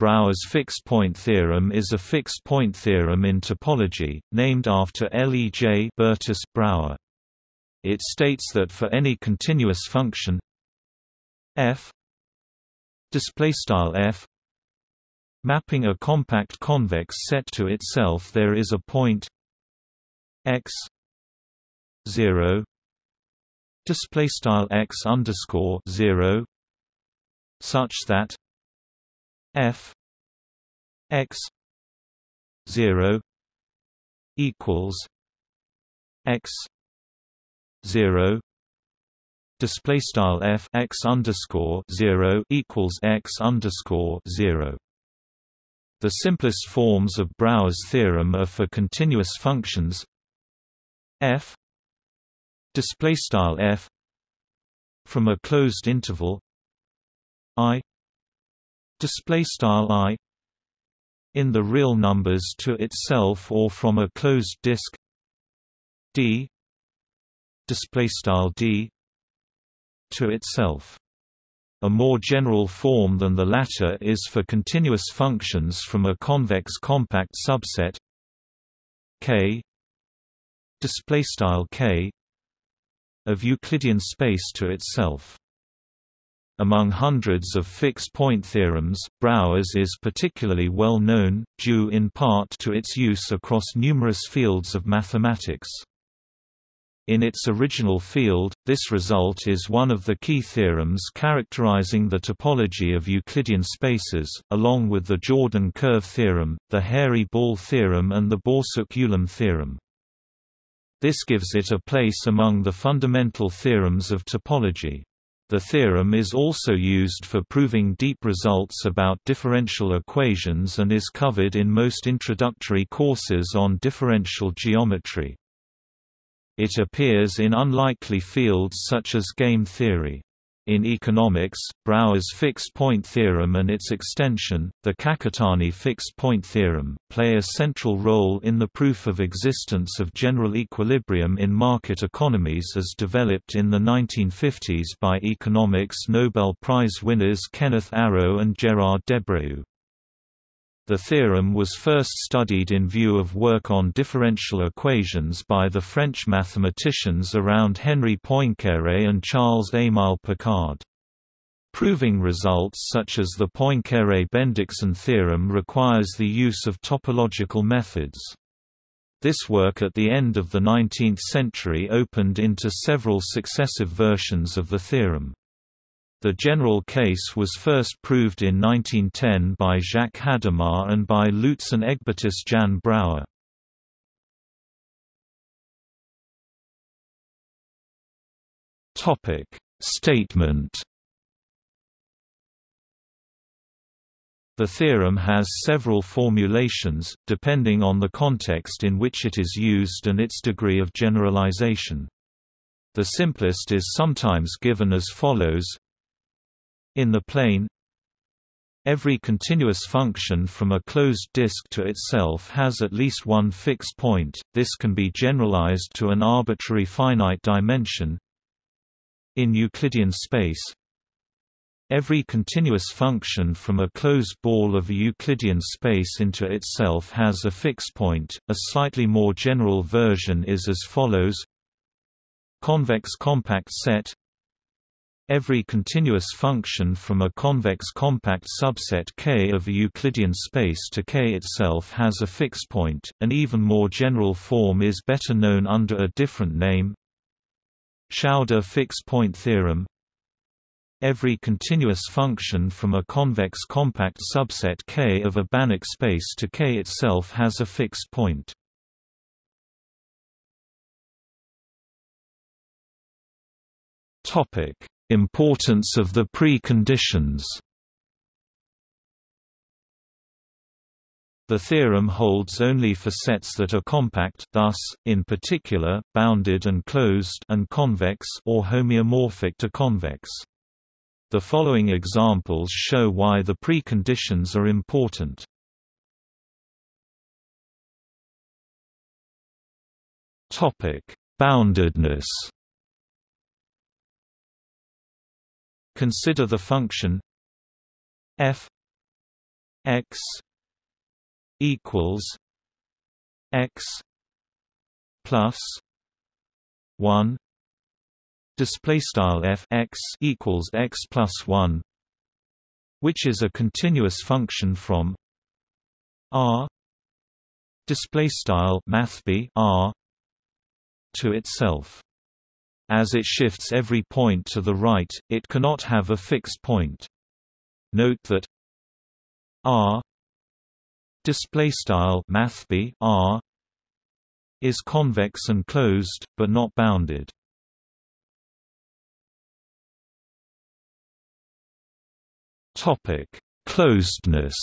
Brouwer's fixed-point theorem is a fixed-point theorem in topology, named after L. E. J. Bertus Brouwer. It states that for any continuous function f f mapping a compact convex set to itself there is a point x 0 display style x underscore 0 such that f x 0 equals x 0 display style f x underscore 0 equals x underscore 0 the simplest forms of Brouwer's theorem are for continuous functions. F display style f from a closed interval i display style i in the real numbers to itself or from a closed disk. D display style d to itself. A more general form than the latter is for continuous functions from a convex compact subset. K display style K of Euclidean space to itself. Among hundreds of fixed-point theorems, Brouwer's is particularly well known, due in part to its use across numerous fields of mathematics. In its original field, this result is one of the key theorems characterizing the topology of Euclidean spaces, along with the Jordan curve theorem, the Hairy-Ball theorem and the Borsuk-Ulam theorem. This gives it a place among the fundamental theorems of topology. The theorem is also used for proving deep results about differential equations and is covered in most introductory courses on differential geometry. It appears in unlikely fields such as game theory. In economics, Brouwer's fixed-point theorem and its extension, the Kakutani fixed-point theorem, play a central role in the proof of existence of general equilibrium in market economies as developed in the 1950s by economics Nobel Prize winners Kenneth Arrow and Gerard Debreu. The theorem was first studied in view of work on differential equations by the French mathematicians around Henri Poincaré and Charles-Émile Picard. Proving results such as the Poincaré-Bendixson theorem requires the use of topological methods. This work at the end of the 19th century opened into several successive versions of the theorem. The general case was first proved in 1910 by Jacques Hadamard and by Luitzen Egbertus Jan Brouwer. Statement The theorem has several formulations, depending on the context in which it is used and its degree of generalization. The simplest is sometimes given as follows in the plane. Every continuous function from a closed disk to itself has at least one fixed point, this can be generalized to an arbitrary finite dimension. In Euclidean space Every continuous function from a closed ball of a Euclidean space into itself has a fixed point. A slightly more general version is as follows. Convex compact set Every continuous function from a convex compact subset K of a Euclidean space to K itself has a fixed point. An even more general form is better known under a different name. Schauder fixed point theorem. Every continuous function from a convex compact subset K of a Banach space to K itself has a fixed point. Topic Importance of the preconditions The theorem holds only for sets that are compact thus, in particular, bounded and closed and convex or homeomorphic to convex. The following examples show why the preconditions are important. Boundedness Consider the function f x equals x plus 1 display style f x equals x plus 1 which is a continuous function from r display style math r to itself as it shifts every point to the right it cannot have a fixed point note that r display style math r is convex and closed but not bounded Topic: Closedness.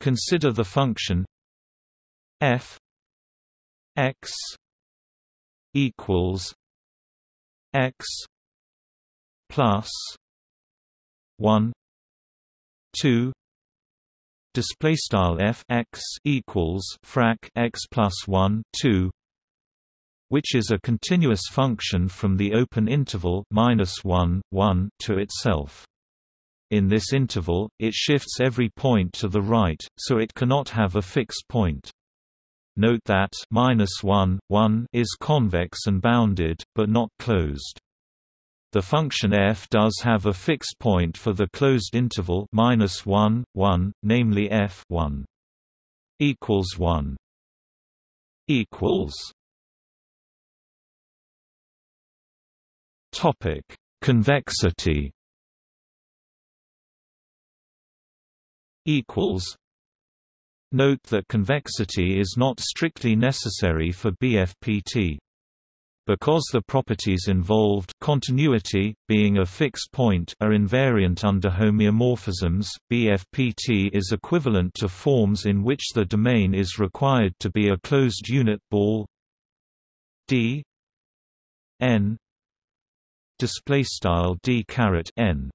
Consider the function f x equals x plus 1 2 display style f x equals frac x plus 1 2 which is a continuous function from the open interval minus 1, 1 to itself. In this interval, it shifts every point to the right, so it cannot have a fixed point. Note that minus 1, 1 is convex and bounded, but not closed. The function f does have a fixed point for the closed interval minus 1, 1, namely f 1 equals 1 equals Topic: Convexity. Equals. Note that convexity is not strictly necessary for BFPT. Because the properties involved continuity, being a fixed point are invariant under homeomorphisms, BFPT is equivalent to forms in which the domain is required to be a closed unit ball d n d caret n.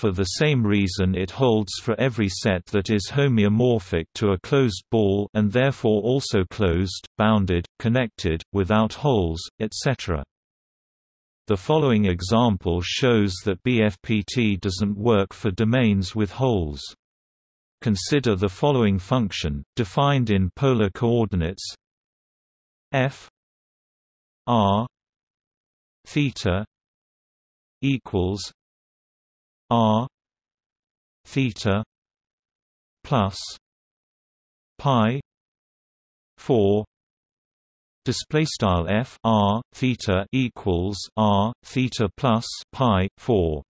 For the same reason it holds for every set that is homeomorphic to a closed ball and therefore also closed, bounded, connected, without holes, etc. The following example shows that BFPT doesn't work for domains with holes. Consider the following function, defined in polar coordinates f r theta equals r theta plus pi 4 display style f r theta equals r theta plus pi 4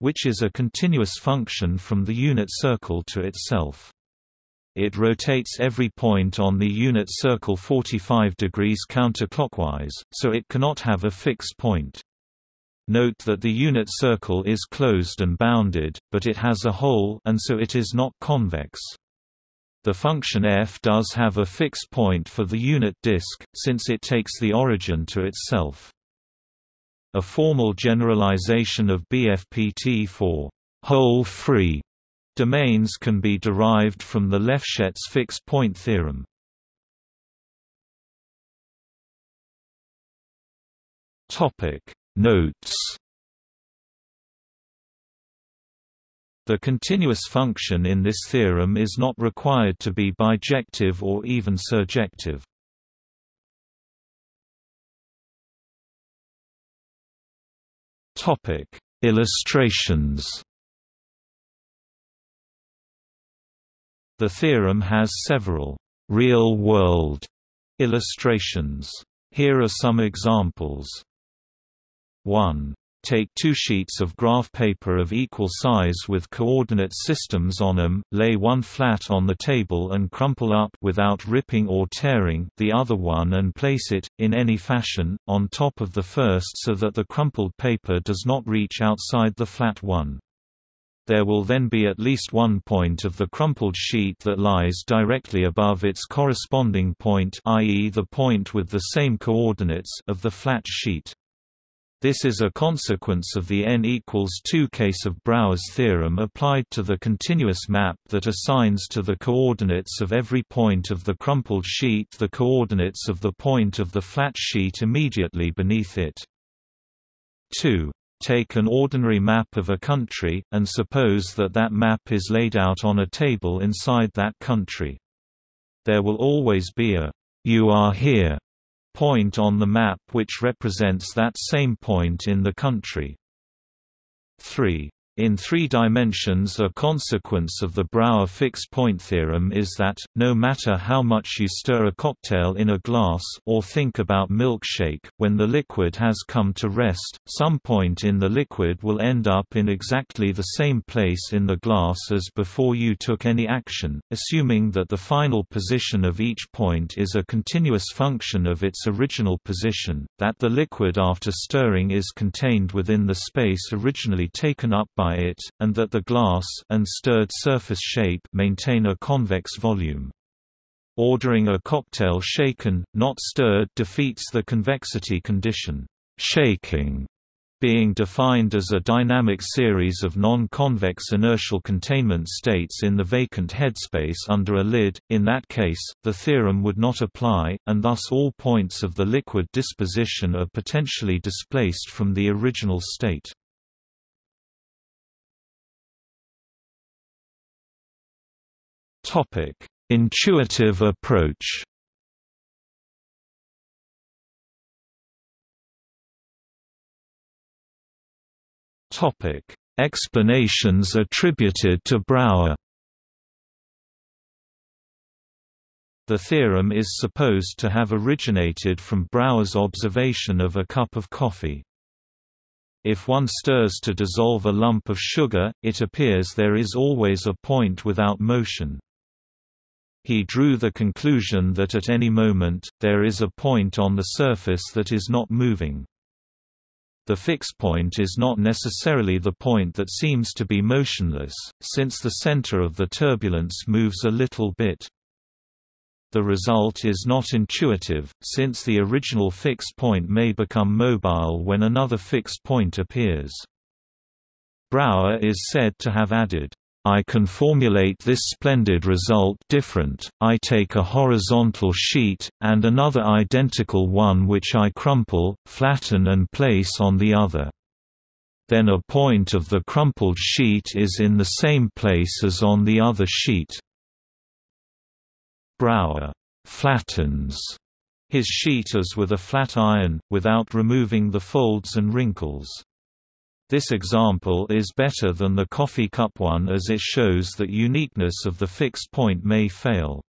which is a continuous function from the unit circle to itself it rotates every point on the unit circle 45 degrees counterclockwise, so it cannot have a fixed point. Note that the unit circle is closed and bounded, but it has a hole and so it is not convex. The function f does have a fixed point for the unit disk, since it takes the origin to itself. A formal generalization of BFPT for hole-free Domains can be derived from the Lefschetz fixed point theorem. Topic Notes The continuous function in this theorem is not required to be bijective or even surjective. Topic: Illustrations The theorem has several real-world illustrations. Here are some examples. 1. Take two sheets of graph paper of equal size with coordinate systems on them, lay one flat on the table and crumple up without ripping or tearing the other one and place it, in any fashion, on top of the first so that the crumpled paper does not reach outside the flat one there will then be at least one point of the crumpled sheet that lies directly above its corresponding point i.e. the point with the same coordinates of the flat sheet. This is a consequence of the n equals 2 case of Brouwer's theorem applied to the continuous map that assigns to the coordinates of every point of the crumpled sheet the coordinates of the point of the flat sheet immediately beneath it. 2. Take an ordinary map of a country, and suppose that that map is laid out on a table inside that country. There will always be a you are here point on the map which represents that same point in the country. 3. In three dimensions a consequence of the Brouwer fixed-point theorem is that, no matter how much you stir a cocktail in a glass or think about milkshake, when the liquid has come to rest, some point in the liquid will end up in exactly the same place in the glass as before you took any action, assuming that the final position of each point is a continuous function of its original position, that the liquid after stirring is contained within the space originally taken up by it, and that the glass and stirred surface shape maintain a convex volume. Ordering a cocktail shaken, not stirred defeats the convexity condition. Shaking being defined as a dynamic series of non-convex inertial containment states in the vacant headspace under a lid, in that case, the theorem would not apply, and thus all points of the liquid disposition are potentially displaced from the original state. Topic: Intuitive approach. Topic: Explanations attributed to Brouwer. The theorem is supposed to have originated from Brouwer's observation of a cup of coffee. If one stirs to dissolve a lump of sugar, it appears there is always a point without motion. He drew the conclusion that at any moment, there is a point on the surface that is not moving. The fixed point is not necessarily the point that seems to be motionless, since the center of the turbulence moves a little bit. The result is not intuitive, since the original fixed point may become mobile when another fixed point appears. Brouwer is said to have added, I can formulate this splendid result different, I take a horizontal sheet, and another identical one which I crumple, flatten and place on the other. Then a point of the crumpled sheet is in the same place as on the other sheet. Brouwer flattens his sheet as with a flat iron, without removing the folds and wrinkles. This example is better than the coffee cup one as it shows that uniqueness of the fixed point may fail.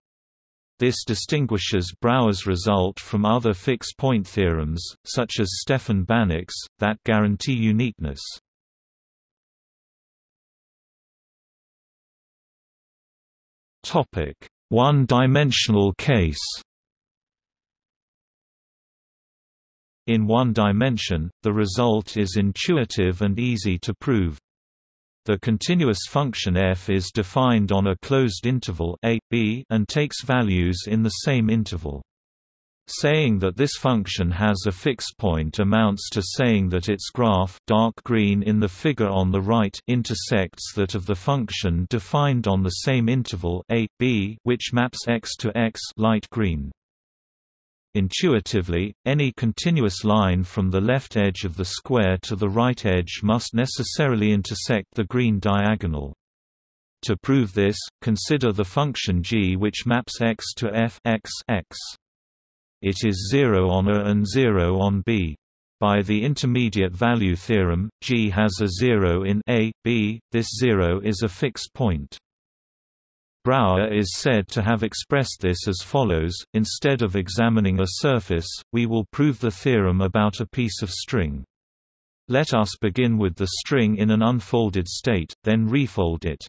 This distinguishes Brouwer's result from other fixed-point theorems, such as Stefan Banach's, that guarantee uniqueness. One-dimensional case In one dimension, the result is intuitive and easy to prove. The continuous function f is defined on a closed interval a, b and takes values in the same interval. Saying that this function has a fixed point amounts to saying that its graph dark green in the figure on the right intersects that of the function defined on the same interval a, b which maps x to x light green. Intuitively, any continuous line from the left edge of the square to the right edge must necessarily intersect the green diagonal. To prove this, consider the function g which maps x to f x, x. It is 0 on A and 0 on B. By the intermediate value theorem, g has a 0 in A, B, this 0 is a fixed point. Brouwer is said to have expressed this as follows, instead of examining a surface, we will prove the theorem about a piece of string. Let us begin with the string in an unfolded state, then refold it.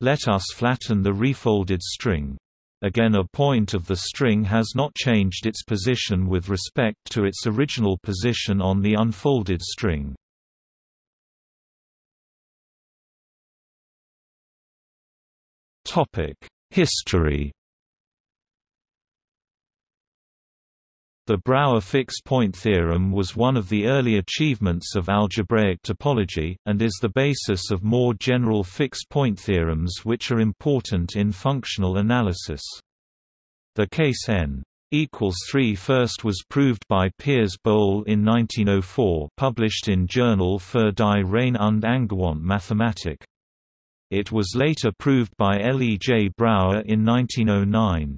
Let us flatten the refolded string. Again a point of the string has not changed its position with respect to its original position on the unfolded string. History The Brouwer fixed-point theorem was one of the early achievements of algebraic topology, and is the basis of more general fixed-point theorems which are important in functional analysis. The case n equals 3 first was proved by Piers Bohl in 1904 published in Journal für die Reine und Angewandte Mathematik. It was later proved by L. E. J. Brouwer in 1909.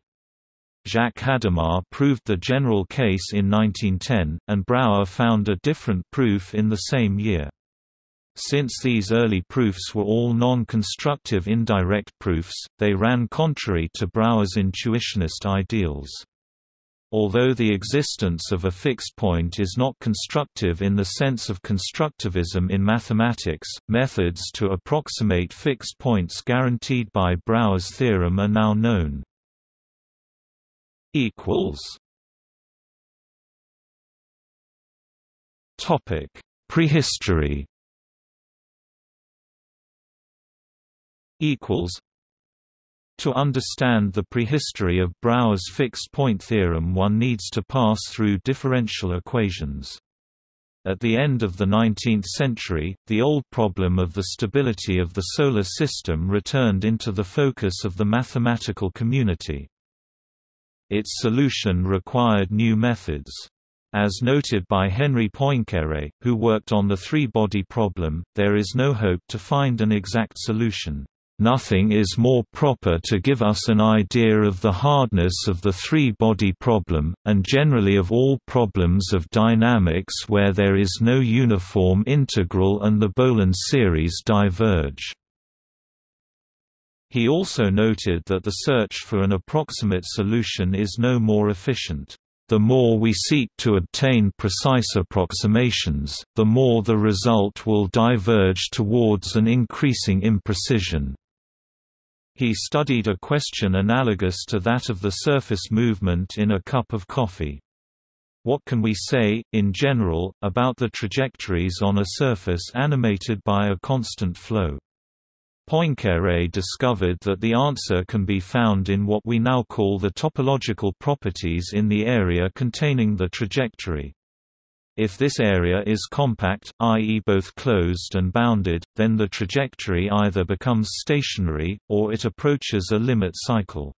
Jacques Hadamard proved the general case in 1910, and Brouwer found a different proof in the same year. Since these early proofs were all non-constructive indirect proofs, they ran contrary to Brouwer's intuitionist ideals. Although the existence of a fixed point is not constructive in the sense of constructivism in mathematics, methods to approximate fixed points guaranteed by Brouwer's theorem are now known. Topic: Prehistory to understand the prehistory of Brouwer's fixed-point theorem one needs to pass through differential equations. At the end of the 19th century, the old problem of the stability of the Solar System returned into the focus of the mathematical community. Its solution required new methods. As noted by Henri Poincaré, who worked on the three-body problem, there is no hope to find an exact solution. Nothing is more proper to give us an idea of the hardness of the three-body problem, and generally of all problems of dynamics where there is no uniform integral and the Bohlin series diverge. He also noted that the search for an approximate solution is no more efficient. The more we seek to obtain precise approximations, the more the result will diverge towards an increasing imprecision. He studied a question analogous to that of the surface movement in a cup of coffee. What can we say, in general, about the trajectories on a surface animated by a constant flow? Poincaré discovered that the answer can be found in what we now call the topological properties in the area containing the trajectory. If this area is compact, i.e. both closed and bounded, then the trajectory either becomes stationary, or it approaches a limit cycle.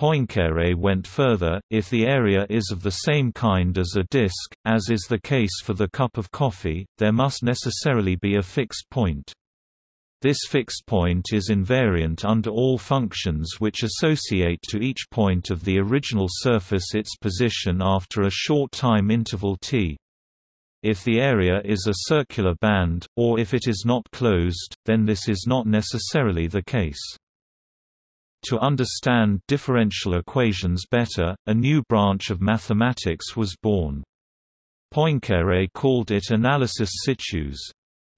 Poincaré went further, if the area is of the same kind as a disk, as is the case for the cup of coffee, there must necessarily be a fixed point. This fixed point is invariant under all functions which associate to each point of the original surface its position after a short time interval t. If the area is a circular band, or if it is not closed, then this is not necessarily the case. To understand differential equations better, a new branch of mathematics was born. Poincaré called it analysis situs.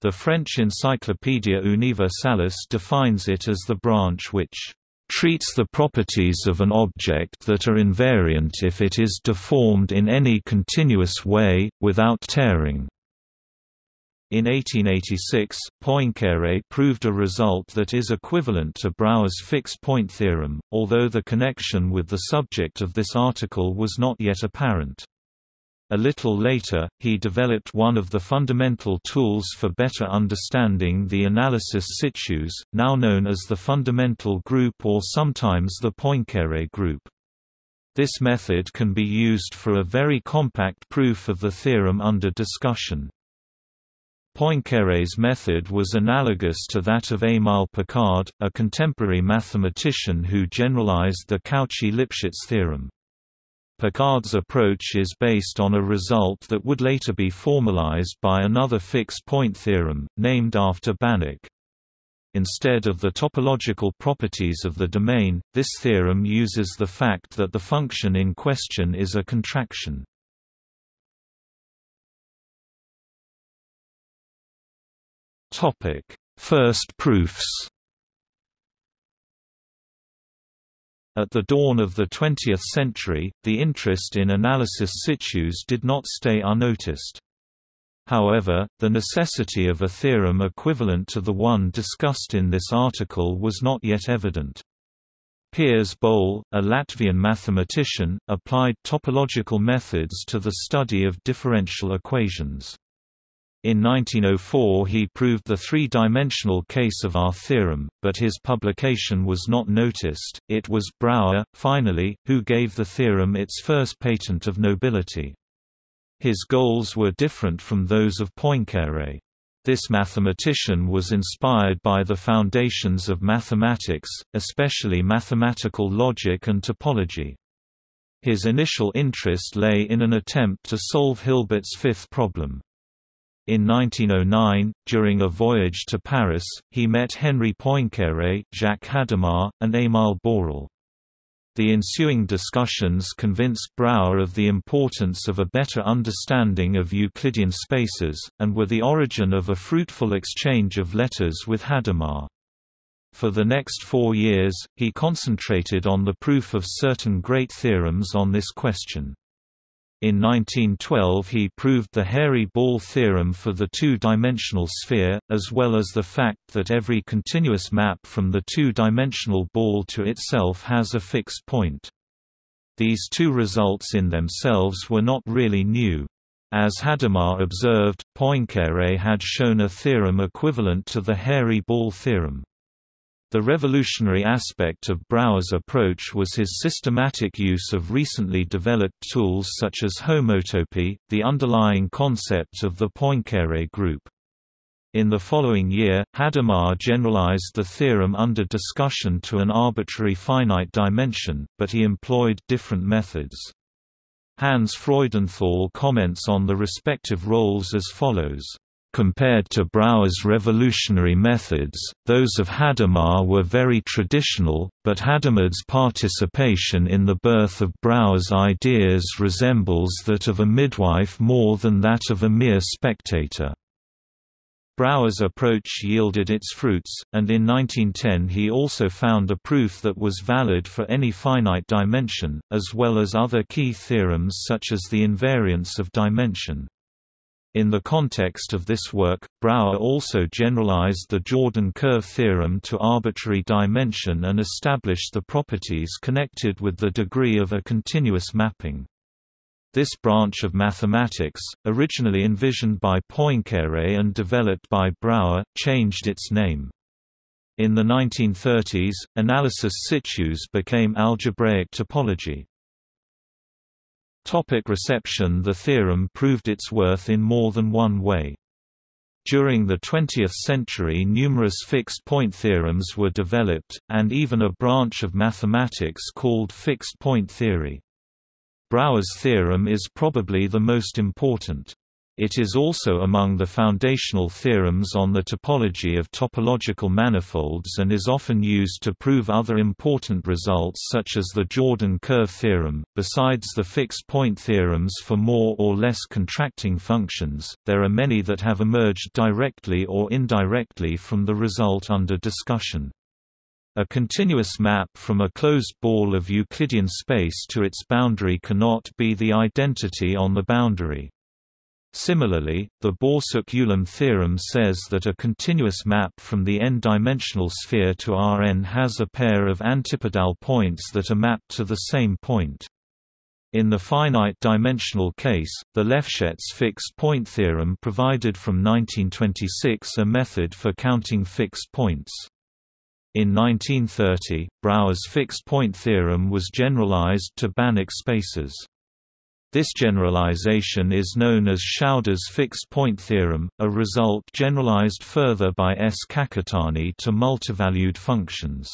The French Encyclopædia Universalis defines it as the branch which treats the properties of an object that are invariant if it is deformed in any continuous way, without tearing. In 1886, Poincaré proved a result that is equivalent to Brouwer's fixed-point theorem, although the connection with the subject of this article was not yet apparent. A little later, he developed one of the fundamental tools for better understanding the analysis situs, now known as the fundamental group or sometimes the Poincaré group. This method can be used for a very compact proof of the theorem under discussion. Poincaré's method was analogous to that of Émile Picard, a contemporary mathematician who generalized the Cauchy-Lipschitz theorem. Picard's approach is based on a result that would later be formalized by another fixed-point theorem, named after Banach. Instead of the topological properties of the domain, this theorem uses the fact that the function in question is a contraction. First proofs At the dawn of the 20th century, the interest in analysis situs did not stay unnoticed. However, the necessity of a theorem equivalent to the one discussed in this article was not yet evident. Piers Bohl, a Latvian mathematician, applied topological methods to the study of differential equations. In 1904 he proved the three-dimensional case of our theorem, but his publication was not noticed. It was Brouwer, finally, who gave the theorem its first patent of nobility. His goals were different from those of Poincaré. This mathematician was inspired by the foundations of mathematics, especially mathematical logic and topology. His initial interest lay in an attempt to solve Hilbert's fifth problem. In 1909, during a voyage to Paris, he met Henri Poincaré, Jacques Hadamard, and Émile Borel. The ensuing discussions convinced Brouwer of the importance of a better understanding of Euclidean spaces, and were the origin of a fruitful exchange of letters with Hadamard. For the next four years, he concentrated on the proof of certain great theorems on this question. In 1912 he proved the hairy-ball theorem for the two-dimensional sphere, as well as the fact that every continuous map from the two-dimensional ball to itself has a fixed point. These two results in themselves were not really new. As Hadamard observed, Poincaré had shown a theorem equivalent to the hairy-ball theorem. The revolutionary aspect of Brouwer's approach was his systematic use of recently developed tools such as homotopy, the underlying concept of the Poincaré group. In the following year, Hadamard generalized the theorem under discussion to an arbitrary finite dimension, but he employed different methods. Hans Freudenthal comments on the respective roles as follows. Compared to Brouwer's revolutionary methods, those of Hadamard were very traditional, but Hadamard's participation in the birth of Brouwer's ideas resembles that of a midwife more than that of a mere spectator. Brouwer's approach yielded its fruits, and in 1910 he also found a proof that was valid for any finite dimension, as well as other key theorems such as the invariance of dimension. In the context of this work, Brouwer also generalized the Jordan curve theorem to arbitrary dimension and established the properties connected with the degree of a continuous mapping. This branch of mathematics, originally envisioned by Poincaré and developed by Brouwer, changed its name. In the 1930s, analysis situs became algebraic topology. Topic reception The theorem proved its worth in more than one way. During the 20th century numerous fixed-point theorems were developed, and even a branch of mathematics called fixed-point theory. Brouwer's theorem is probably the most important. It is also among the foundational theorems on the topology of topological manifolds and is often used to prove other important results such as the Jordan curve theorem. Besides the fixed point theorems for more or less contracting functions, there are many that have emerged directly or indirectly from the result under discussion. A continuous map from a closed ball of Euclidean space to its boundary cannot be the identity on the boundary. Similarly, the Borsuk-Ulam theorem says that a continuous map from the n-dimensional sphere to Rn has a pair of antipodal points that are mapped to the same point. In the finite-dimensional case, the Lefschetz fixed-point theorem provided from 1926 a method for counting fixed points. In 1930, Brouwer's fixed-point theorem was generalized to Banach spaces. This generalization is known as Schauder's fixed-point theorem, a result generalized further by S. Kakutani to multivalued functions.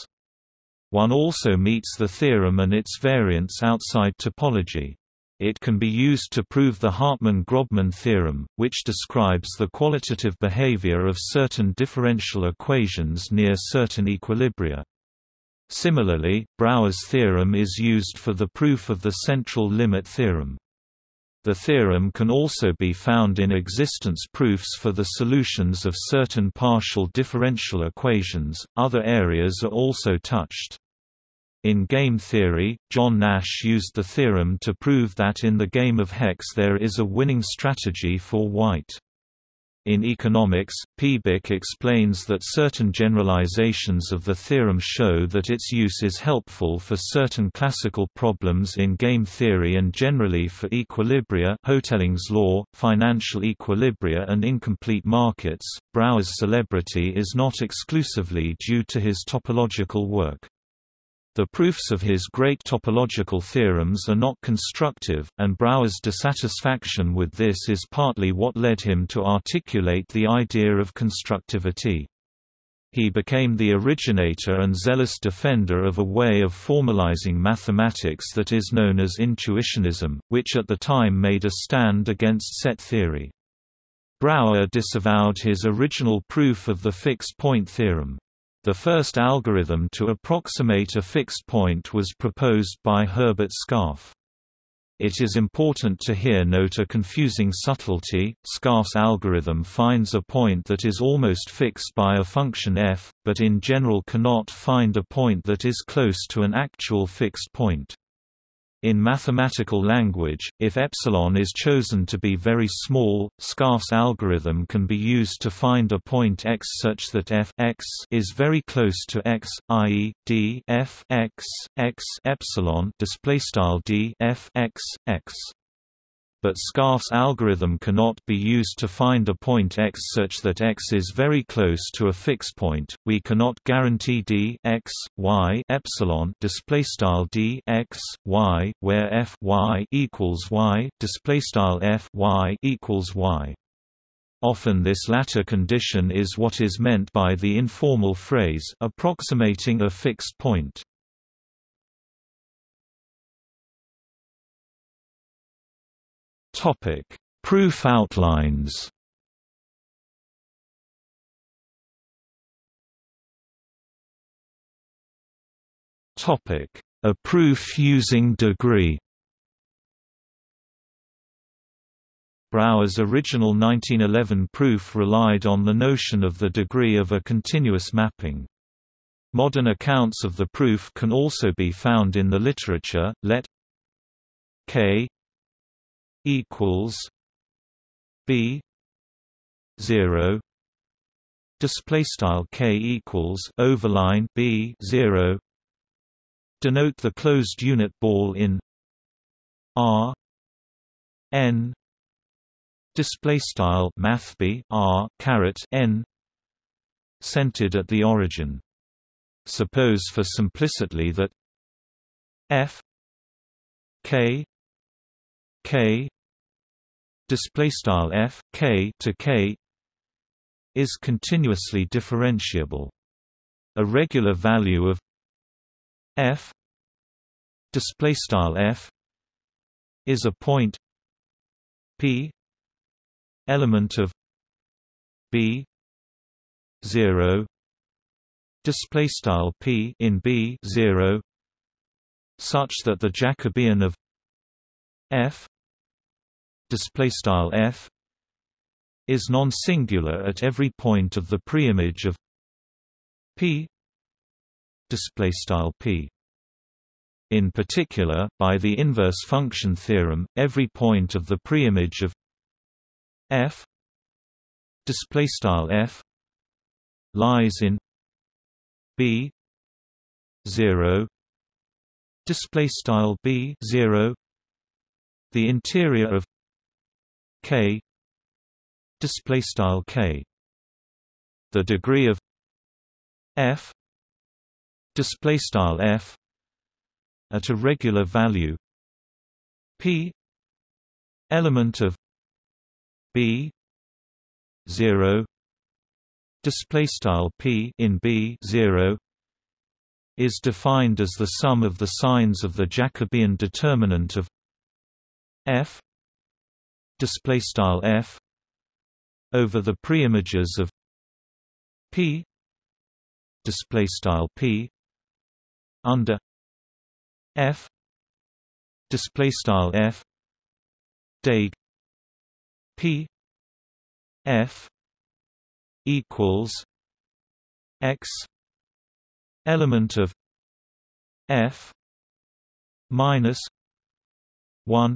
One also meets the theorem and its variants outside topology. It can be used to prove the Hartman-Grobman theorem, which describes the qualitative behavior of certain differential equations near certain equilibria. Similarly, Brouwer's theorem is used for the proof of the central limit theorem. The theorem can also be found in existence proofs for the solutions of certain partial differential equations. Other areas are also touched. In game theory, John Nash used the theorem to prove that in the game of hex there is a winning strategy for white. In economics, P. Bich explains that certain generalizations of the theorem show that its use is helpful for certain classical problems in game theory and generally for equilibria Hotelling's law, financial equilibria and incomplete markets. Brouwer's celebrity is not exclusively due to his topological work. The proofs of his great topological theorems are not constructive, and Brouwer's dissatisfaction with this is partly what led him to articulate the idea of constructivity. He became the originator and zealous defender of a way of formalizing mathematics that is known as intuitionism, which at the time made a stand against set theory. Brouwer disavowed his original proof of the fixed point theorem. The first algorithm to approximate a fixed point was proposed by Herbert Scarf. It is important to here note a confusing subtlety. Scarf's algorithm finds a point that is almost fixed by a function f, but in general cannot find a point that is close to an actual fixed point. In mathematical language, if epsilon is chosen to be very small, Scarf's algorithm can be used to find a point x such that f x is very close to x, i.e., d f x x epsilon display style d f x x but Scarf's algorithm cannot be used to find a point x such that x is very close to a fixed point. We cannot guarantee d x y epsilon display style d x y where f y equals y display style f y equals y. Often this latter condition is what is meant by the informal phrase approximating a fixed point. Topic: Proof outlines. Topic: A proof using degree. Brouwer's original 1911 proof relied on the notion of the degree of a continuous mapping. Modern accounts of the proof can also be found in the literature. Let k equals B zero. Display style k equals overline b 0 denote the closed unit ball in r n. Display style math b r caret n centered at the origin. Suppose for simplicity that f k k display style f k to k is continuously differentiable. A regular value of f display style f is a point p element of b 0 display style p in b 0 such that the Jacobian of f display style f is non-singular at every point of the preimage of p display style p. In particular by the inverse function theorem every point of the preimage of f display style f lies in b 0 display style b 0 the interior of k. Display style k. The degree of f. Display style f. At a regular value. P. Element of b. 0 display style p in b 0 is defined as the sum of the signs of the Jacobian determinant of f display style f over the preimages of p display style p under f display style f deg p f equals x element of f minus 1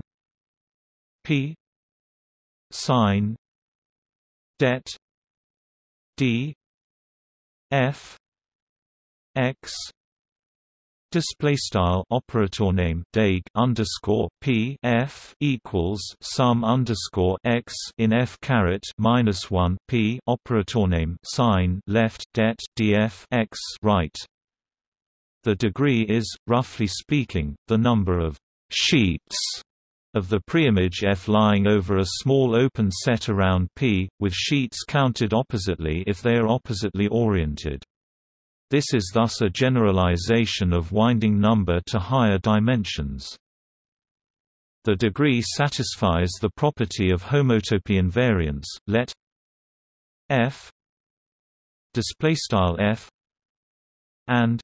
p Sign det d f x Display style operator name deg underscore p f equals sum underscore x in f caret minus one p operator name sign left det df x right. The degree is, roughly speaking, the number of sheets of the preimage F lying over a small open set around P, with sheets counted oppositely if they are oppositely oriented. This is thus a generalization of winding number to higher dimensions. The degree satisfies the property of homotopy invariance. Let f display style f and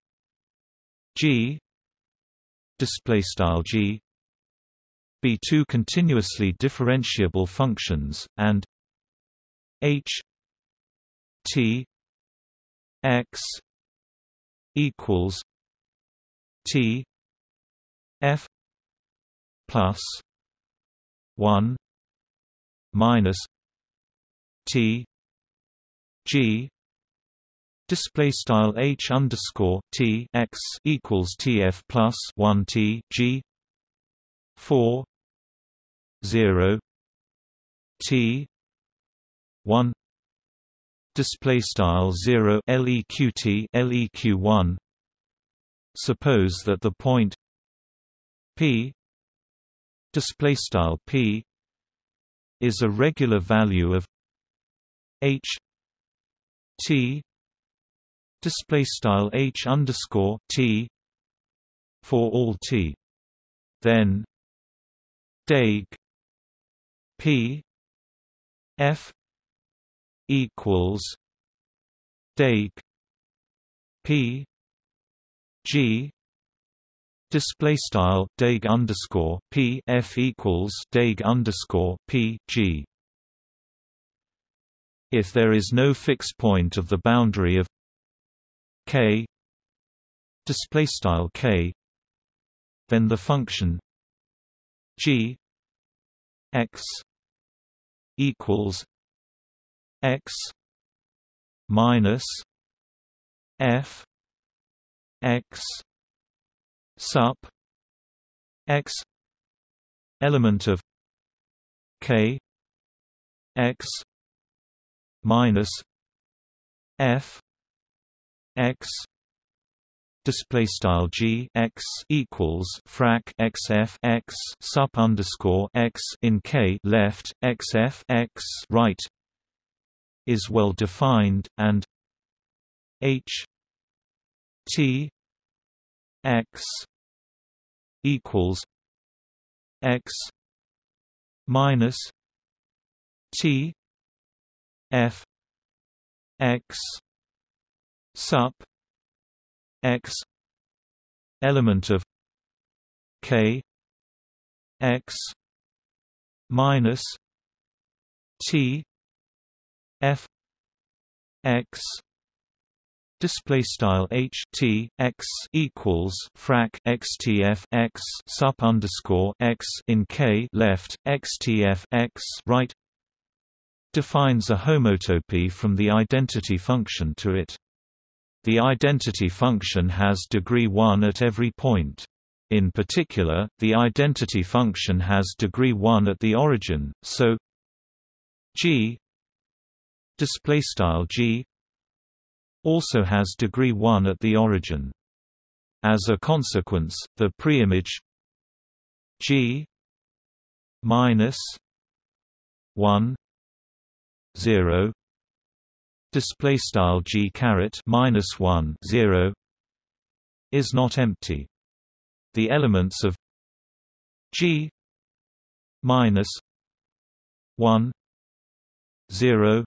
g display style g be two continuously differentiable functions and h t x equals T F plus one minus T G Display style h underscore t x equals tf plus one t g four zero t one display style 0 leqt leq1 suppose that the point p display style p is a regular value of h t display style h underscore t for all t. Then deg p f equals deg p g display style deg underscore p f equals deg underscore p g. If there is no fixed point of the boundary of k display style k then the function g x equals x minus f x sup x element of k x minus f x display style g x equals frac x f x sup underscore x in k left x f x right is well defined, and H T X equals X minus T F X sup X element of K X minus T f x display style h t x equals frac xtf x sup underscore x in k left xtf x right defines a homotopy from the identity function to it. The identity function has degree 1 at every point. In particular, the identity function has degree 1 at the origin, so g g also has degree 1 at the origin as a consequence the preimage g minus 1 0 display style g caret minus 1 0 is not empty the elements of g minus 1 0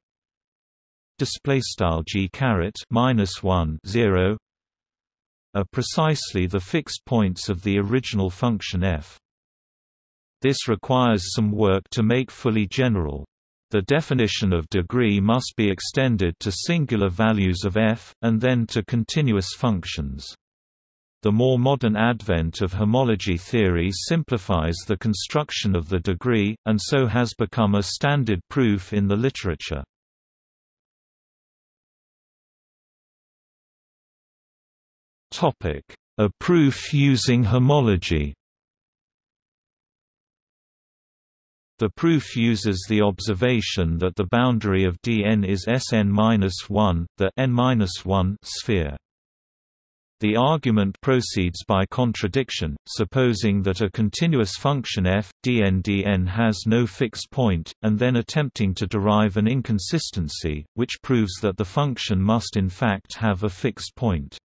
display style g caret minus 1 0 are precisely the fixed points of the original function f. This requires some work to make fully general. The definition of degree must be extended to singular values of f, and then to continuous functions. The more modern advent of homology theory simplifies the construction of the degree, and so has become a standard proof in the literature. A proof using homology The proof uses the observation that the boundary of Dn is Sn-1, the n-1 sphere. The argument proceeds by contradiction, supposing that a continuous function f, dn dn has no fixed point, and then attempting to derive an inconsistency, which proves that the function must in fact have a fixed point.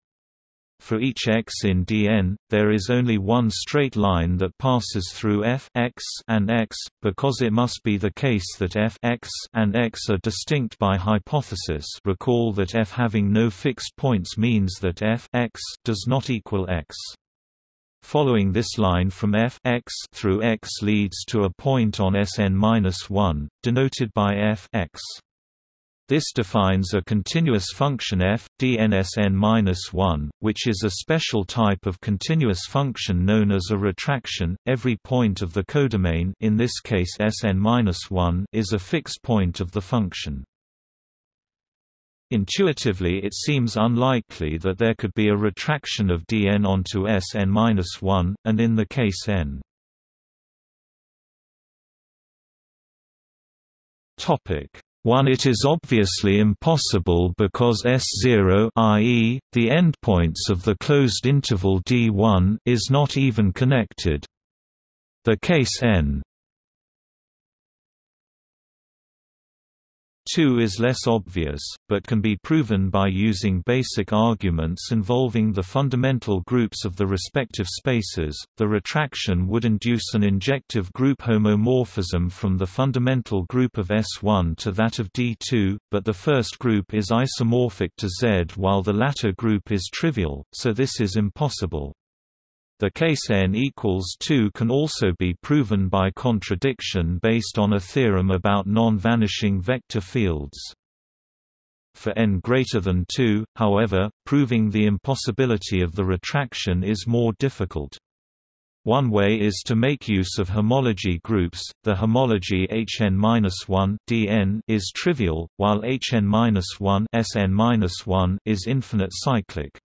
For each x in Dn, there is only one straight line that passes through f x and x, because it must be the case that f x and x are distinct by hypothesis recall that f having no fixed points means that f x does not equal x. Following this line from f x through x leads to a point on Sn-1, denoted by f x. This defines a continuous function f, dnsn-1, which is a special type of continuous function known as a retraction. Every point of the codomain in this case Sn-1 is a fixed point of the function. Intuitively it seems unlikely that there could be a retraction of dn onto Sn-1, and in the case n. Topic 1 It is obviously impossible because S0 i.e., the endpoints of the closed interval D1 is not even connected. The case n 2 is less obvious, but can be proven by using basic arguments involving the fundamental groups of the respective spaces. The retraction would induce an injective group homomorphism from the fundamental group of S1 to that of D2, but the first group is isomorphic to Z while the latter group is trivial, so this is impossible. The case n equals 2 can also be proven by contradiction based on a theorem about non-vanishing vector fields. For n greater than 2, however, proving the impossibility of the retraction is more difficult. One way is to make use of homology groups. The homology Hn-1 Dn is trivial, while Hn-1 Sn-1 is infinite cyclic.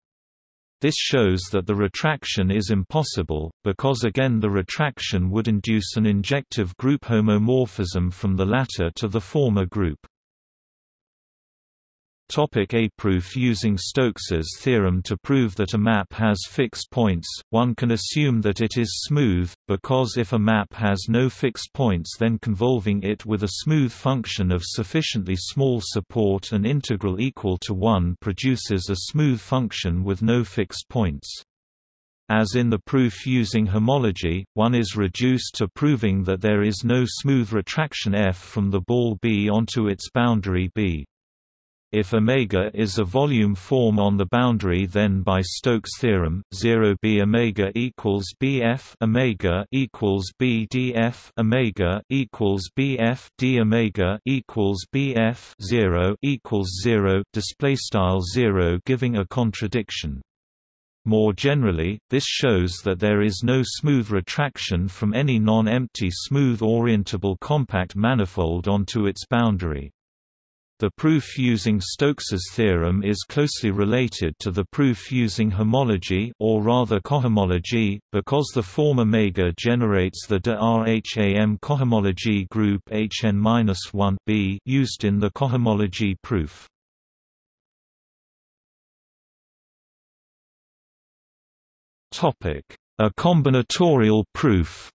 This shows that the retraction is impossible, because again the retraction would induce an injective group homomorphism from the latter to the former group. Topic A proof Using Stokes's theorem to prove that a map has fixed points, one can assume that it is smooth, because if a map has no fixed points then convolving it with a smooth function of sufficiently small support and integral equal to 1 produces a smooth function with no fixed points. As in the proof using homology, one is reduced to proving that there is no smooth retraction f from the ball B onto its boundary B. If omega is a volume form on the boundary then by Stokes theorem 0 b omega equals bf omega equals b df omega equals bf d omega equals bf 0 equals 0 display style 0 giving a contradiction more generally, this shows that there is no smooth retraction from any non-empty smooth orientable compact manifold onto its boundary. The proof using Stokes's theorem is closely related to the proof using homology or rather cohomology, because the form omega generates the de Rham cohomology group Hn-1 used in the cohomology proof. A combinatorial proof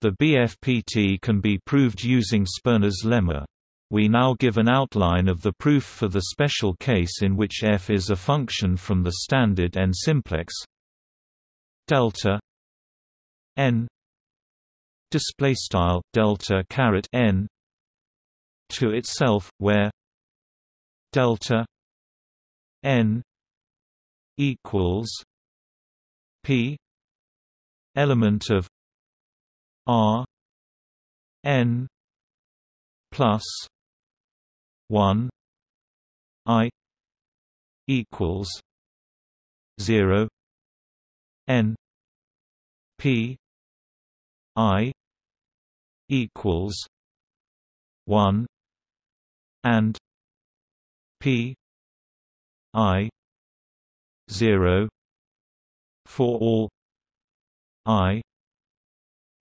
The BFPT can be proved using Sperner's lemma. We now give an outline of the proof for the special case in which f is a function from the standard n simplex delta n display style delta caret n to itself where delta n equals p element of R N plus one I equals zero N P I equals one and P i 0 for all i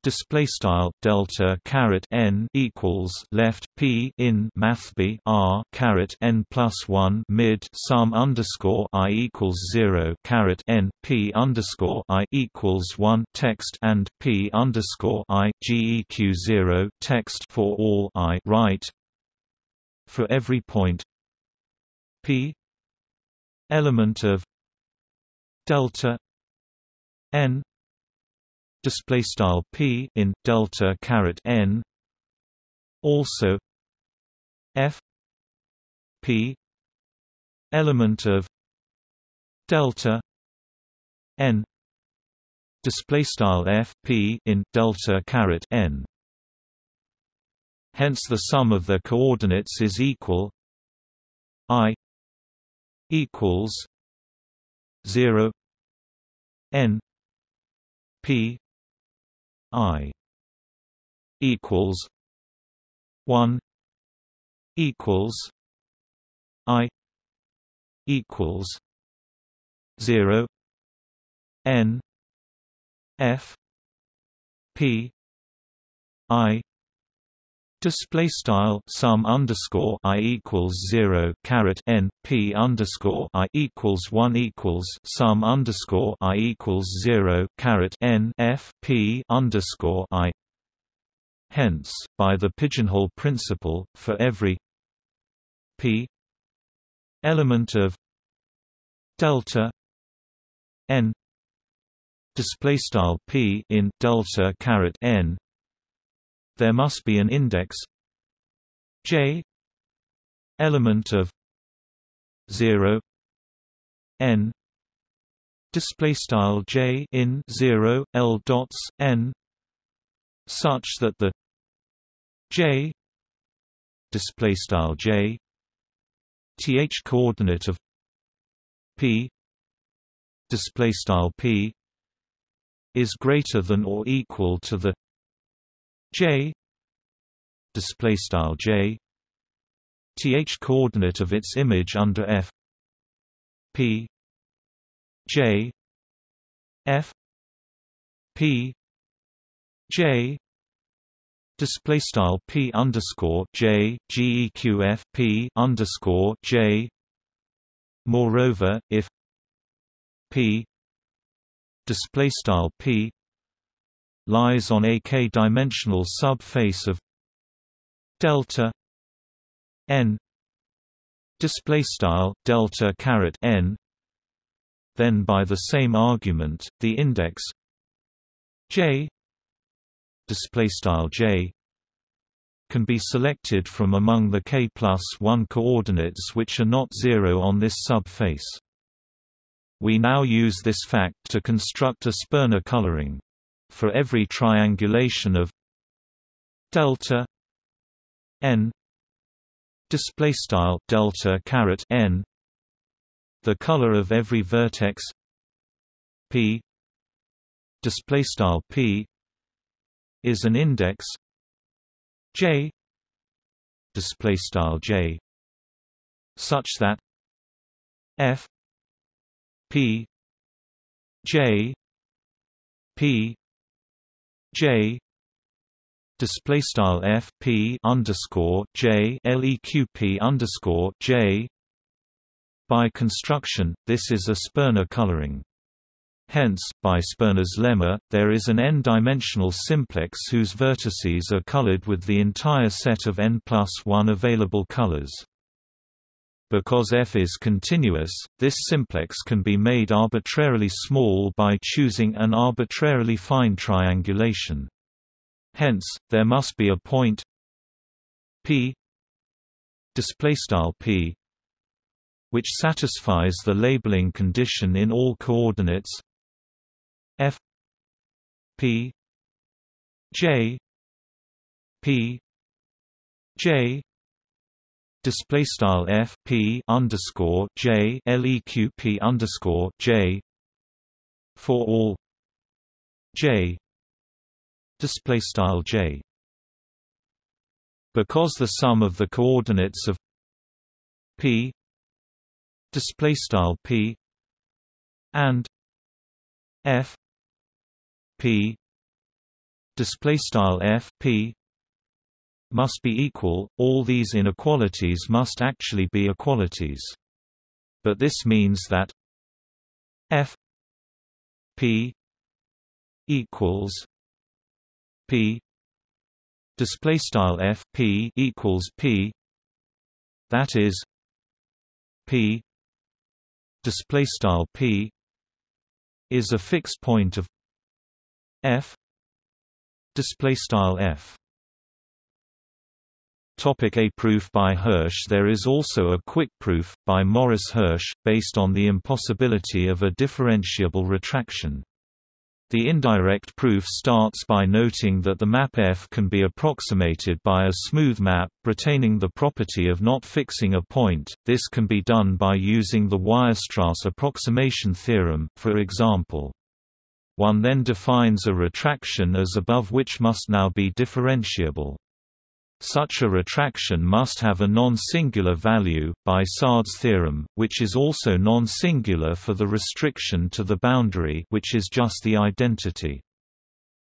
display style delta caret n equals left p in mathb r caret n plus 1 mid sum underscore i equals 0 caret n p underscore i equals 1 text and p underscore i geq 0 text for all i right? For every point p element of delta n display style p in delta caret n. Also f p element of delta n. display style f p in delta caret n. Hence the sum of their coordinates is equal i equals 0 n p i equals 1 equals i equals 0 n f p i Display style sum underscore i equals zero caret n p underscore i equals one equals sum underscore i equals zero caret n f p underscore i. Hence, by the pigeonhole principle, for every p element of delta n display style p in delta caret n there must be an index j element of 0 n display style j in 0 l dots n such that the j display style j th coordinate of p display style p is greater than or equal to the j. Display style j. Th coordinate of its image under f. P. J. F. P. J. Display style p underscore j. Geq p underscore j. Moreover if p display style p lies on a k-dimensional subface of delta n display style delta caret n then by the same argument the index j display style j can be selected from among the k plus 1 coordinates which are not zero on this subface. We now use this fact to construct a Sperner coloring for every triangulation of delta n display style delta caret n the color of every vertex p display style p is an index j display style j such that f p j p J display style F P underscore J LEQP underscore J by construction, this is a Sperner coloring. Hence, by Sperner's lemma, there is an n-dimensional simplex whose vertices are colored with the entire set of n plus 1 available colors. Because f is continuous, this simplex can be made arbitrarily small by choosing an arbitrarily fine triangulation. Hence, there must be a point p p which satisfies the labeling condition in all coordinates f p j p j display style f p underscore j leq underscore j for all j display style j. Because the sum of the coordinates of p display style p and f p display style f p must be equal all these inequalities must actually be equalities. But this means that f p equals p display style f p equals p that is p display style p is a fixed point of f display style f Topic A proof by Hirsch There is also a quick proof, by Morris Hirsch, based on the impossibility of a differentiable retraction. The indirect proof starts by noting that the map F can be approximated by a smooth map, retaining the property of not fixing a point. This can be done by using the Weierstrass approximation theorem, for example. One then defines a retraction as above which must now be differentiable. Such a retraction must have a non-singular value, by Sard's theorem, which is also non-singular for the restriction to the boundary which is just the identity.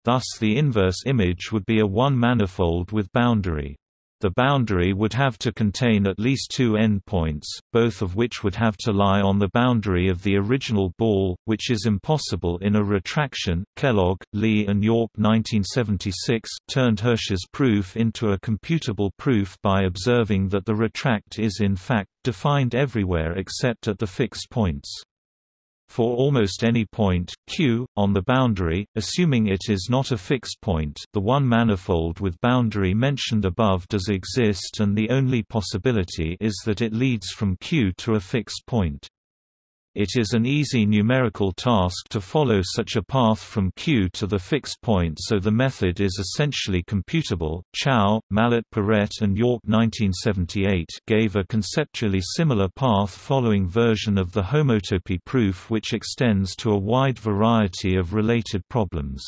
Thus the inverse image would be a one-manifold with boundary. The boundary would have to contain at least two endpoints, both of which would have to lie on the boundary of the original ball, which is impossible in a retraction. Kellogg, Li and Yorke 1976 turned Hirsch's proof into a computable proof by observing that the retract is in fact defined everywhere except at the fixed points for almost any point, q, on the boundary, assuming it is not a fixed point the one manifold with boundary mentioned above does exist and the only possibility is that it leads from q to a fixed point. It is an easy numerical task to follow such a path from Q to the fixed point so the method is essentially computable. Chow, Mallet Paret and Yorke 1978 gave a conceptually similar path following version of the homotopy proof which extends to a wide variety of related problems.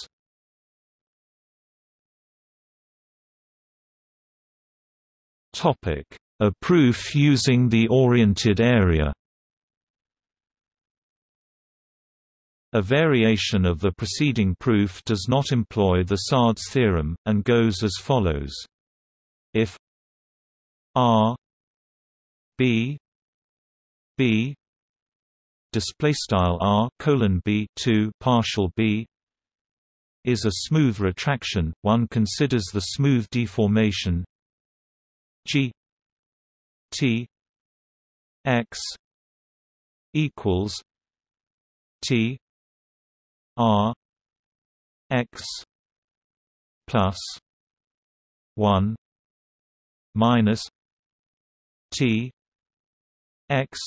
A proof using the oriented area A variation of the preceding proof does not employ the Sard's theorem, and goes as follows. If R B B display style R colon B 2 partial B is a smooth retraction one considers the smooth deformation G T X equals T R X plus one minus T X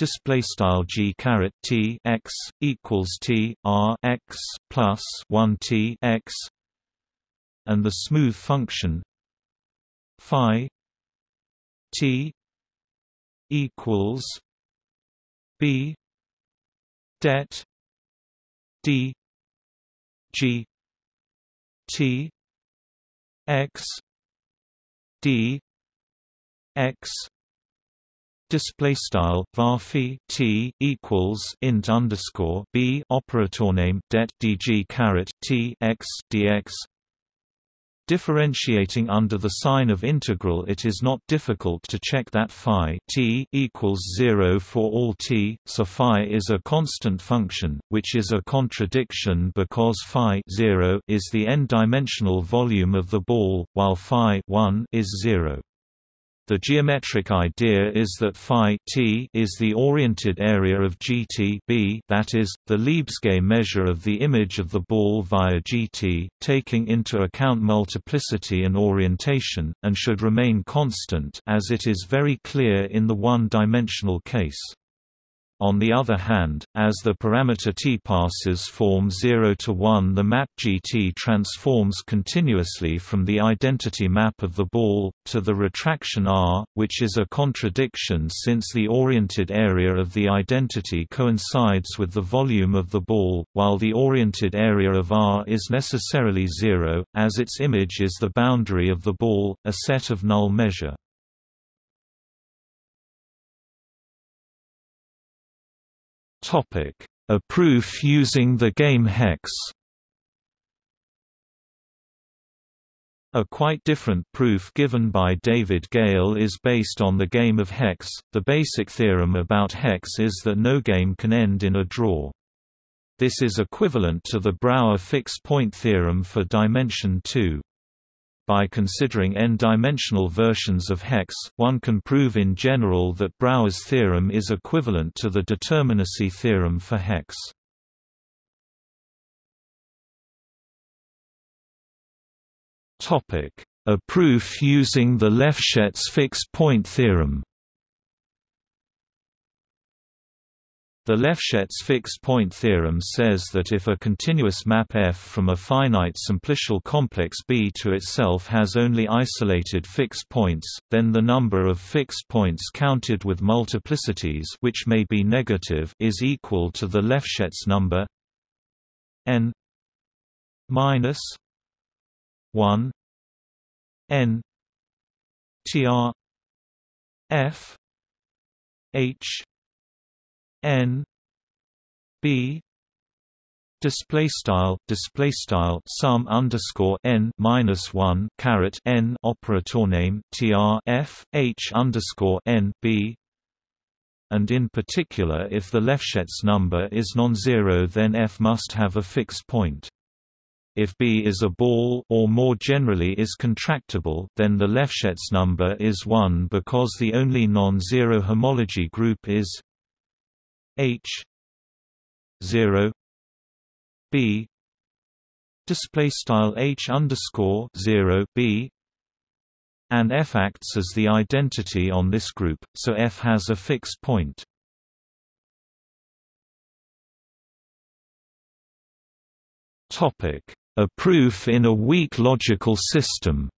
display style g caret t x equals t r x plus 1 t x and the smooth function phi t equals b det d g t x d x. Display style var t equals int underscore b operator name det dg caret t x dx Differentiating under the sign of integral it is not difficult to check that phi t equals 0 for all t, so phi is a constant function, which is a contradiction because phi 0 is the n-dimensional volume of the ball, while phi 1 is 0. The geometric idea is that phi t is the oriented area of gt b that is, the Lebesgue measure of the image of the ball via gt, taking into account multiplicity and orientation, and should remain constant as it is very clear in the one-dimensional case. On the other hand, as the parameter t passes form 0 to 1 the map GT transforms continuously from the identity map of the ball, to the retraction R, which is a contradiction since the oriented area of the identity coincides with the volume of the ball, while the oriented area of R is necessarily zero, as its image is the boundary of the ball, a set of null measure. Topic: A proof using the game hex. A quite different proof given by David Gale is based on the game of hex. The basic theorem about hex is that no game can end in a draw. This is equivalent to the Brouwer fixed point theorem for dimension 2. By considering n-dimensional versions of hex, one can prove in general that Brouwer's theorem is equivalent to the determinacy theorem for hex. A proof using the Lefschetz fixed-point theorem The Lefschetz fixed-point theorem says that if a continuous map F from a finite simplicial complex B to itself has only isolated fixed points, then the number of fixed points counted with multiplicities which may be negative is equal to the Lefschetz number n minus 1 n tr f h n b display style display style sum underscore n minus 1 caret n operator name tr f h underscore n b and in particular if the Lefschetz number is non-zero then f must have a fixed point. If B is a ball or more generally is contractible then the Lefschetz number is 1 because the only non-zero homology group is H. 0 B. Display style H underscore 0 B. And F acts as the identity on this group, so F has a fixed point. Topic: A proof in a weak logical system.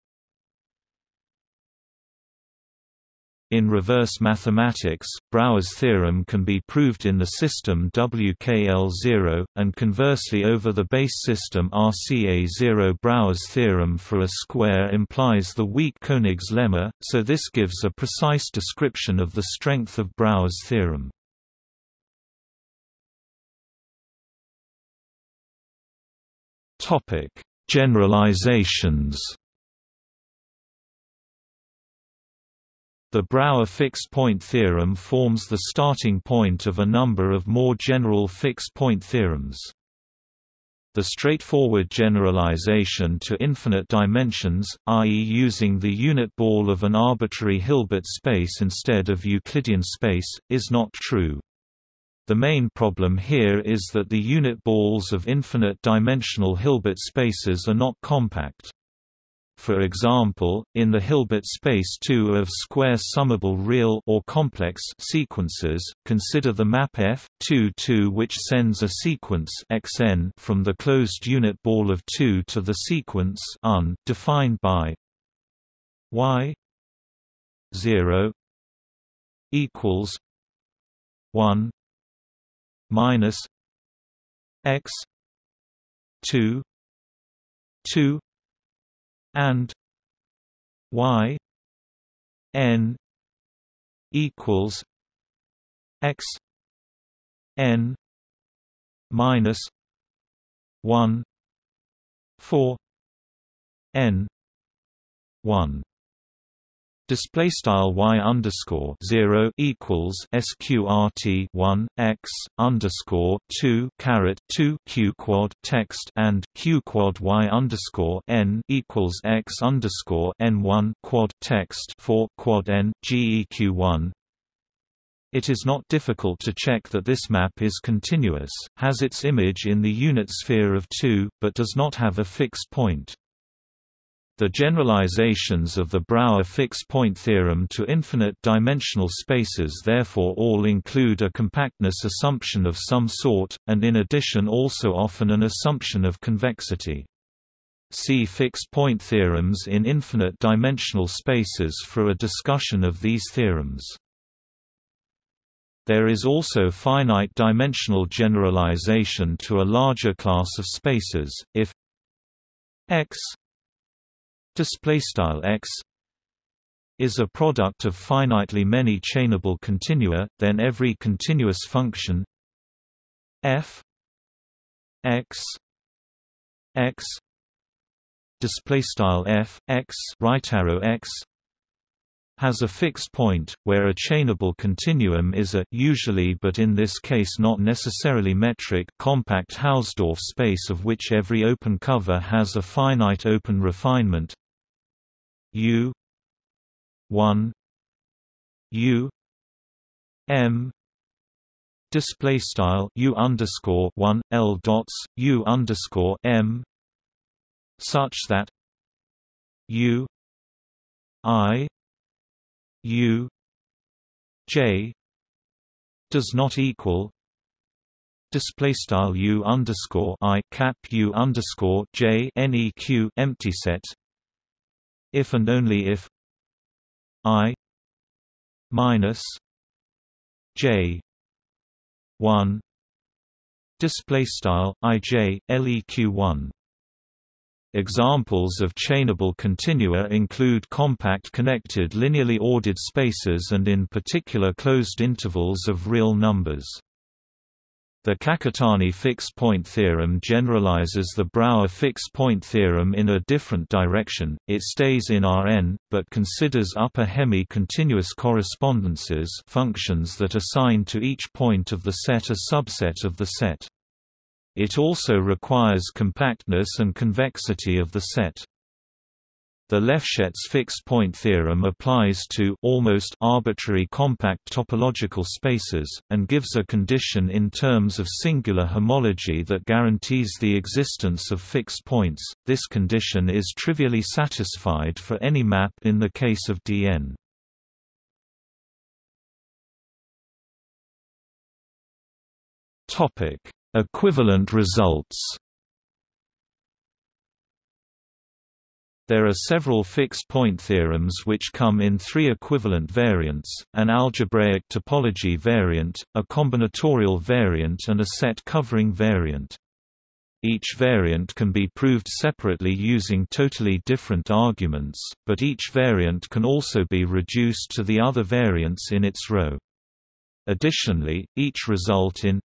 In reverse mathematics, Brouwer's theorem can be proved in the system WKL0, and conversely over the base system RCA0. Brouwer's theorem for a square implies the weak Koenig's lemma, so this gives a precise description of the strength of Brouwer's theorem. Generalizations The Brouwer fixed-point theorem forms the starting point of a number of more general fixed-point theorems. The straightforward generalization to infinite dimensions, i.e. using the unit ball of an arbitrary Hilbert space instead of Euclidean space, is not true. The main problem here is that the unit balls of infinite dimensional Hilbert spaces are not compact. For example, in the Hilbert space 2 of square summable real or complex sequences, consider the map F 2 2 which sends a sequence xn from the closed unit ball of 2 to the sequence un defined by y 0 equals 1 minus x 2 2 and y n equals x n minus 1 4 n 1 display style y underscore zero equals sqrt one x underscore two caret two q quad text and q quad y underscore n equals x underscore n one quad text for quad n geq one. It is not difficult to check that this map is continuous, has its image in the unit sphere of 2, but does not have a fixed point. The generalizations of the Brouwer fixed-point theorem to infinite-dimensional spaces therefore all include a compactness assumption of some sort, and in addition also often an assumption of convexity. See fixed-point theorems in infinite-dimensional spaces for a discussion of these theorems. There is also finite-dimensional generalization to a larger class of spaces, if x display style x is a product of finitely many chainable continua then every continuous function f x x display style f x right arrow x has a fixed point, where a chainable continuum is a usually but in this case not necessarily metric compact Hausdorff space of which every open cover has a finite open refinement U 1 U M display style U underscore 1 L dots U underscore M such that U I U J does not equal display style U underscore I cap U underscore J neq empty set if and only if I minus J one display style IJ leq one Examples of chainable continua include compact connected linearly ordered spaces and in particular closed intervals of real numbers. The Kakutani fixed-point theorem generalizes the Brouwer fixed-point theorem in a different direction, it stays in Rn, but considers upper hemi-continuous correspondences functions that assign to each point of the set a subset of the set. It also requires compactness and convexity of the set. The Lefschetz fixed-point theorem applies to almost arbitrary compact topological spaces, and gives a condition in terms of singular homology that guarantees the existence of fixed points. This condition is trivially satisfied for any map in the case of Dn. Topic: Equivalent results There are several fixed-point theorems which come in three equivalent variants, an algebraic topology variant, a combinatorial variant and a set-covering variant. Each variant can be proved separately using totally different arguments, but each variant can also be reduced to the other variants in its row. Additionally, each result in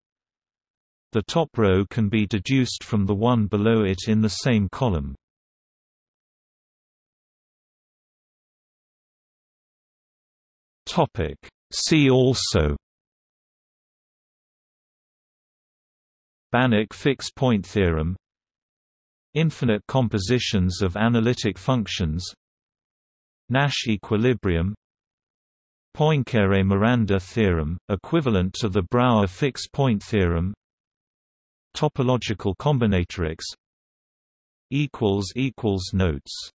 the top row can be deduced from the one below it in the same column. Topic. See also. Banach fixed-point theorem. Infinite compositions of analytic functions. Nash equilibrium. Poincare-Miranda theorem, equivalent to the Brouwer fixed-point theorem. Topological combinatorics. Notes